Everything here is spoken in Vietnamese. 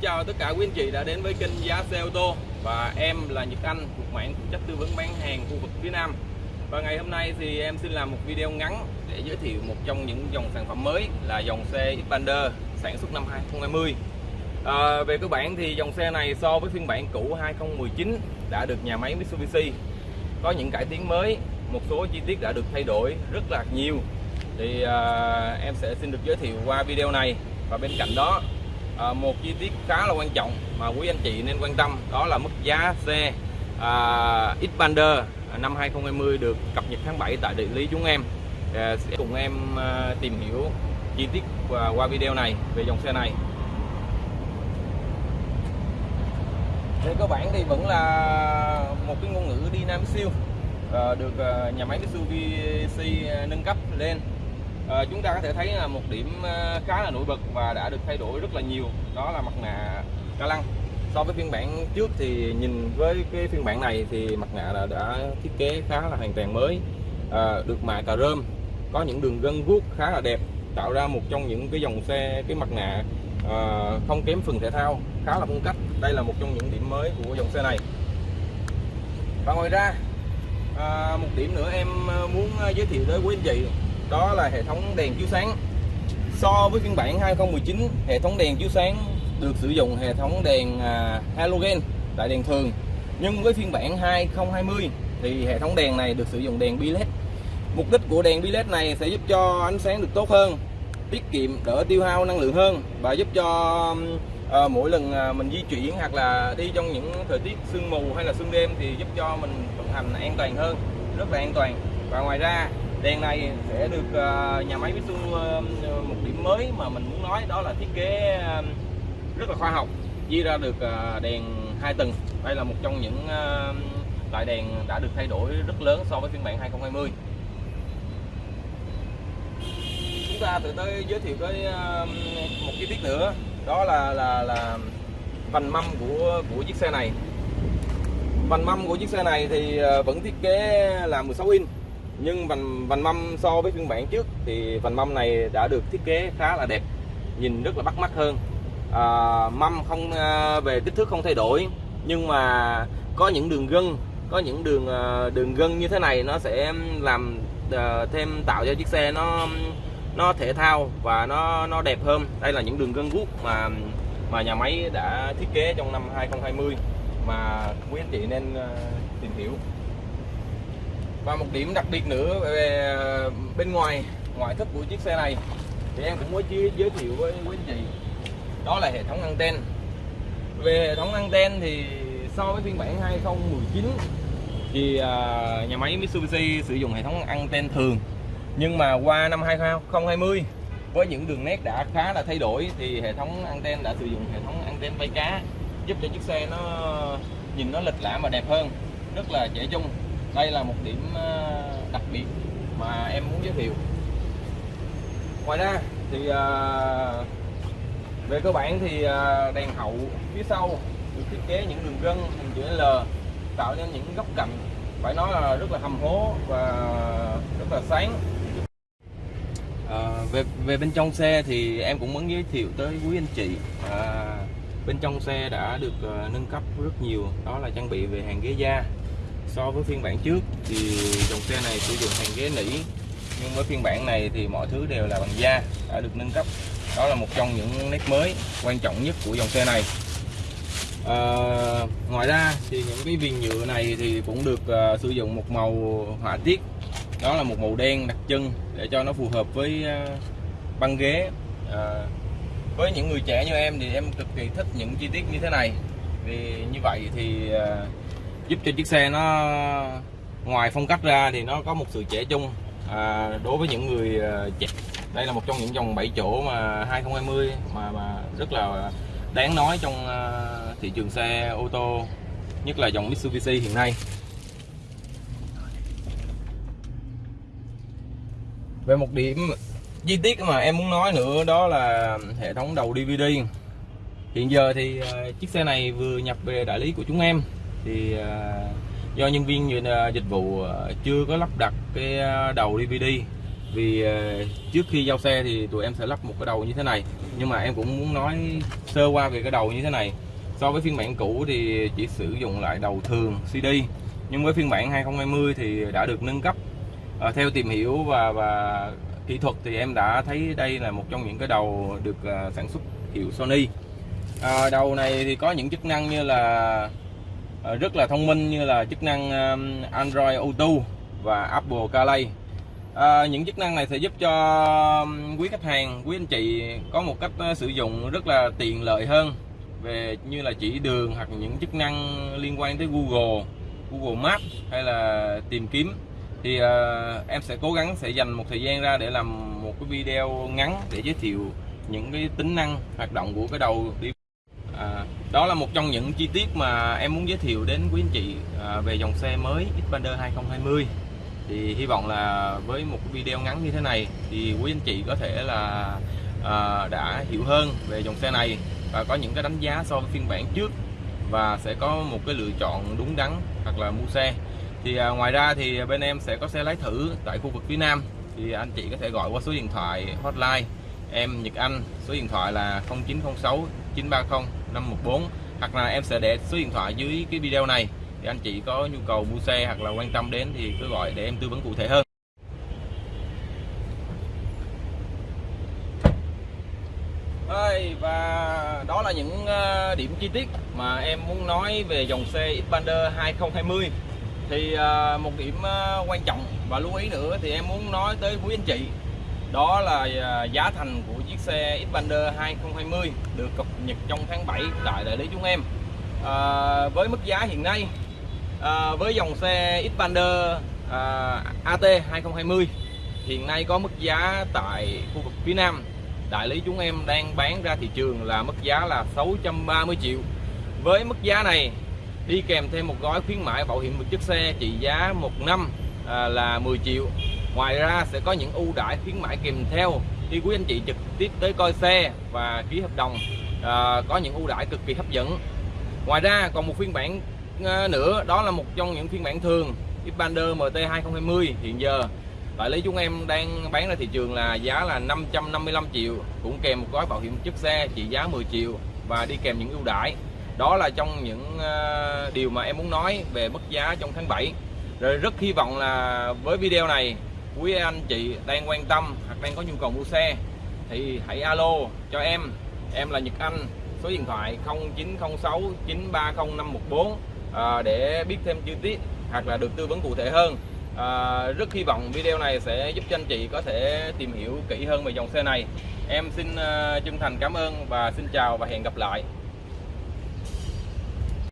chào tất cả quý anh chị đã đến với kênh giá xe ô tô. Và em là Nhật Anh thuộc mạng phụ trách tư vấn bán hàng khu vực phía Nam. Và ngày hôm nay thì em xin làm một video ngắn để giới thiệu một trong những dòng sản phẩm mới là dòng xe Xpander sản xuất năm 2020 à, về cơ bản thì dòng xe này so với phiên bản cũ 2019 đã được nhà máy Mitsubishi có những cải tiến mới. Một số chi tiết đã được thay đổi rất là nhiều. Thì à, em sẽ xin được giới thiệu qua video này. Và bên cạnh đó à, một chi tiết khá là quan trọng mà quý anh chị nên quan tâm đó là mức giá xe à, Xpander à, năm 2020 được cập nhật tháng 7 tại địa lý chúng em. À, sẽ cùng em à, tìm hiểu chi tiết qua, qua video này về dòng xe này. Về cơ bản thì vẫn là một cái ngôn ngữ đi nam siêu à, được à, nhà máy Mitsubishi à, nâng cấp lên à, chúng ta có thể thấy là một điểm ờ, khá là nổi bật và đã được thay đổi rất là nhiều đó là mặt nạ ca lăng. So với phiên bản trước thì nhìn với cái phiên bản này thì mặt nạ là đã thiết kế khá là hoàn toàn mới à, được mạ cà rơm có những đường gân guốc khá là đẹp tạo ra một trong những cái dòng xe cái mặt nạ à, không kém phần thể thao khá là phong cách. Đây là một trong những điểm mới của dòng xe này. Và ngoài ra à, một điểm nữa em muốn giới thiệu tới quý anh chị đó là hệ thống đèn chiếu sáng. So với phiên bản 2019 hệ thống đèn chiếu sáng được sử dụng hệ thống đèn à, halogen tại đèn thường. Nhưng với phiên bản 2020 thì hệ thống đèn này được sử dụng đèn bi led. Mục đích của đèn bi led này sẽ giúp cho ánh sáng được tốt hơn tiết kiệm đỡ tiêu hao năng lượng hơn và giúp cho à, mỗi lần à, mình di chuyển hoặc là đi trong những thời tiết sương mù hay là sương đêm thì giúp cho mình vận hành an toàn hơn rất là an toàn. Và ngoài ra đèn này sẽ được à, nhà máy Mitsu à, một điểm mới mà mình muốn nói đó là thiết kế à, rất là khoa học chia ra được đèn hai tầng. Đây là một trong những loại đèn đã được thay đổi rất lớn so với phiên bản 2020 chúng ta từ tới giới thiệu tới một chi tiết nữa, đó là là là vành mâm của của chiếc xe này. Vành mâm của chiếc xe này thì vẫn thiết kế là 16 inch nhưng vành vành mâm so với phiên bản trước thì vành mâm này đã được thiết kế khá là đẹp nhìn rất là bắt mắt hơn. À, mâm không à, về kích thước không thay đổi nhưng mà có những đường gân có những đường à, đường gân như thế này nó sẽ làm à, thêm tạo cho chiếc xe nó nó thể thao và nó nó đẹp hơn. Đây là những đường gân guốc mà mà nhà máy đã thiết kế trong năm 2020 mà quý anh chị nên à, tìm hiểu và một điểm đặc biệt nữa về bên ngoài, ngoại thất của chiếc xe này, thì em cũng mới giới thiệu với quý anh chị. Đó là hệ thống anten. Về hệ thống anten thì so với phiên bản 2019 thì à, nhà máy Mitsubishi sử dụng hệ thống anten thường. Nhưng mà qua năm 2020 với những đường nét đã khá là thay đổi, thì hệ thống anten đã sử dụng hệ thống anten vây cá, giúp cho chiếc xe nó nhìn nó lịch lãm và đẹp hơn, rất là trẻ trung đây là một điểm ờ, đặc biệt mà em muốn giới thiệu. Ngoài ra thì ờ, về cơ bản thì ờ, đèn hậu phía sau được thiết kế những đường gân hình chữ L tạo nên những góc cạnh phải nói là rất là hầm hố và rất là sáng. À, về về bên trong xe thì em cũng muốn giới thiệu tới quý anh chị. À, bên trong xe đã được uh, nâng cấp rất nhiều. Đó là trang bị về hàng ghế da so với phiên bản trước thì dòng xe này sử dụng hàng ghế nỉ. Nhưng với phiên bản này thì mọi thứ đều là bằng da đã được nâng cấp. Đó là một trong những nét mới quan trọng nhất của dòng xe này. À, ngoài ra thì những cái viền nhựa này thì cũng được uh, sử dụng một màu họa tiết. Đó là một màu đen đặc trưng để cho nó phù hợp với uh, băng ghế. À, với những người trẻ như em thì em cực kỳ thích những chi tiết như thế này. Vì như vậy thì uh, giúp cho chiếc xe nó ngoài phong cách ra thì nó có một sự trẻ trung. À, đối với những người à, trẻ đây là một trong những dòng 7 chỗ mà 2020 mà mà rất là đáng nói trong à, thị trường xe ô tô nhất là dòng Mitsubishi hiện nay. Về một điểm chi tiết mà em muốn nói nữa đó là hệ thống đầu DVD hiện giờ thì à, chiếc xe này vừa nhập về đại lý của chúng em thì à, do nhân viên à, dịch vụ à, chưa có lắp đặt cái đầu DVD vì trước khi giao xe thì tụi em sẽ lắp một cái đầu như thế này. Nhưng mà em cũng muốn nói sơ qua về cái đầu như thế này. So với phiên bản cũ thì chỉ sử dụng lại đầu thường CD nhưng với phiên bản 2020 thì đã được nâng cấp. À, theo tìm hiểu và và kỹ thuật thì em đã thấy đây là một trong những cái đầu được sản xuất hiệu Sony. À, đầu này thì có những chức năng như là Ờ, rất là thông minh như là chức năng Android Auto và Apple CarPlay. À, những chức năng này sẽ giúp cho quý khách hàng quý anh chị có một cách ờ, sử dụng rất là tiện lợi hơn về như là chỉ đường hoặc những chức năng liên quan tới Google Google Maps hay là tìm kiếm. Thì à, em sẽ cố gắng sẽ dành một thời gian ra để làm một cái video ngắn để giới thiệu những cái tính năng hoạt động của cái đầu đi đó là một trong những chi tiết mà em muốn giới thiệu đến quý anh chị à, về dòng xe mới Xpander 2020 thì hy vọng là với một cái video ngắn như thế này thì quý anh chị có thể là à, đã hiểu hơn về dòng xe này và có những cái đánh giá so với phiên bản trước và sẽ có một cái lựa chọn đúng đắn hoặc là mua xe. Thì à, ngoài ra thì bên em sẽ có xe lái thử tại khu vực phía Nam. Thì anh chị có thể gọi qua số điện thoại hotline em Nhật Anh số điện thoại là 0906 930 514 hoặc là em sẽ để số điện thoại dưới cái video này thì anh chị có nhu cầu mua xe hoặc là quan tâm đến thì cứ gọi để em tư vấn cụ thể hơn. Đây, và đó là những ờ, điểm chi tiết mà em muốn nói về dòng xe Xpander 2020 thì ờ, một điểm ờ, quan trọng và lưu ý nữa thì em muốn nói tới quý anh chị đó là à, giá thành của chiếc xe Xpander 2020 được cập nhật trong tháng 7 tại đại lý chúng em. À, với mức giá hiện nay à, với dòng xe Xpander à, AT 2020 hiện nay có mức giá tại khu vực phía Nam. Đại lý chúng em đang bán ra thị trường là mức giá là 630 triệu. Với mức giá này đi kèm thêm một gói khuyến mãi bảo hiểm một chiếc xe trị giá một năm à, là 10 triệu ngoài ra sẽ có những ưu đãi khuyến mãi kèm theo khi quý anh chị trực tiếp tới coi xe và ký hợp đồng à, có những ưu đãi cực kỳ hấp dẫn. Ngoài ra còn một phiên bản à, nữa đó là một trong những phiên bản thường Xpander MT 2020 hiện giờ. Đại lý chúng em đang bán ra thị trường là giá là 555 triệu cũng kèm một gói bảo hiểm chiếc xe trị giá 10 triệu và đi kèm những ưu đãi. Đó là trong những à, điều mà em muốn nói về mức giá trong tháng 7 rồi rất hy vọng là với video này quý anh chị đang quan tâm hoặc đang có nhu cầu mua xe thì hãy alo cho em. Em là Nhật Anh số điện thoại 0906 930 514 à, để biết thêm chi tiết hoặc là được tư vấn cụ thể hơn. À, rất hy vọng video này sẽ giúp cho anh chị có thể tìm hiểu kỹ hơn về dòng xe này. Em xin uh, chân thành cảm ơn và xin chào và hẹn gặp lại.